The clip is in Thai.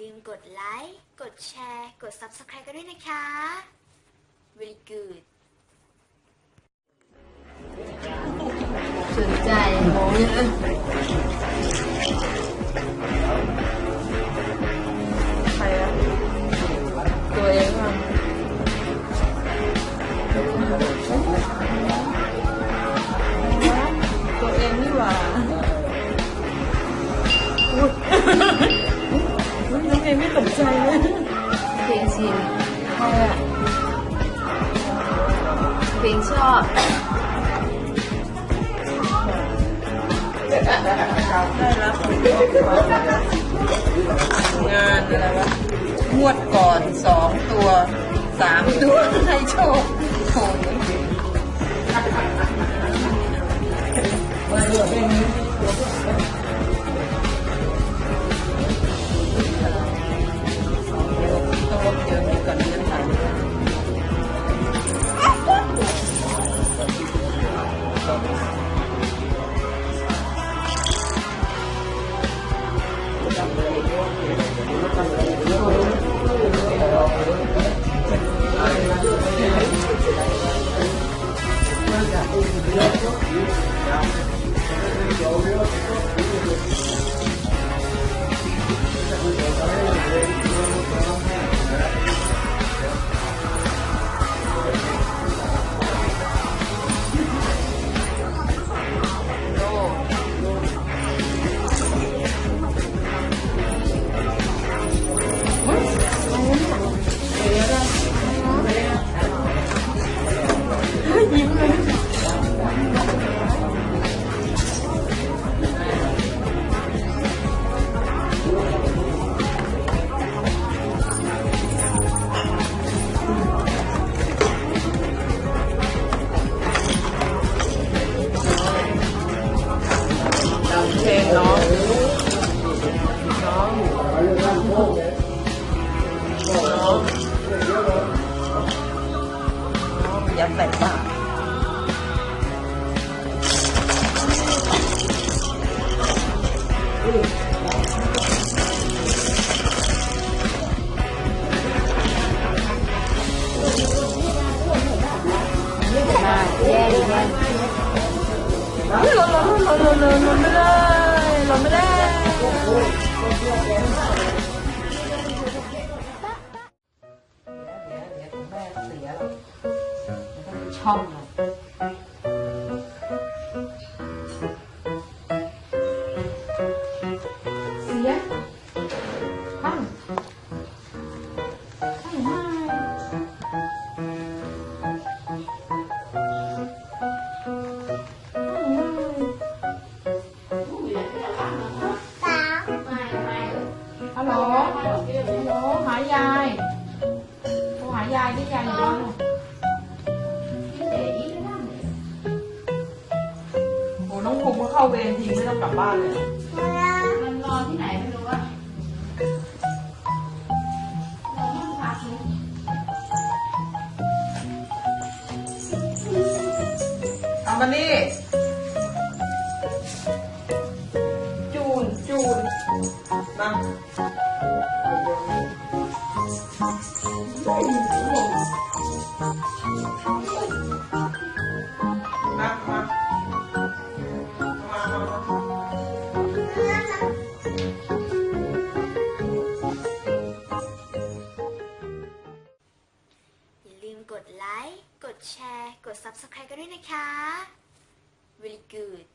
ลืมกดไลค์ กดแชร์ กด Subscribe กันด้วยนะคะ very good สนใจมองเยอะ ไม่ตกใจเลยเพลงชินใครอะเพลงชอบได้รับงานอะไรวะงวดก่อนสองตัวสามตัวให้โชคโห ยัดใส่ปากแย่แย่หล่นหล่นหล่นหล่นหล่นหล่นไม่ได้หล่นไม่ได้ ช่องเสียข้างข้างไม่ฮัล ภูมิก็เข้าเวรทีไม่ต้องกลับบ้านเลย มันนอนที่ไหนไม่รู้อะนอนห้องพักนี่เอามานี่จูนจูนมามามามา กดไลค์ กดแชร์ กด Subscribe กันด้วยนะคะ very good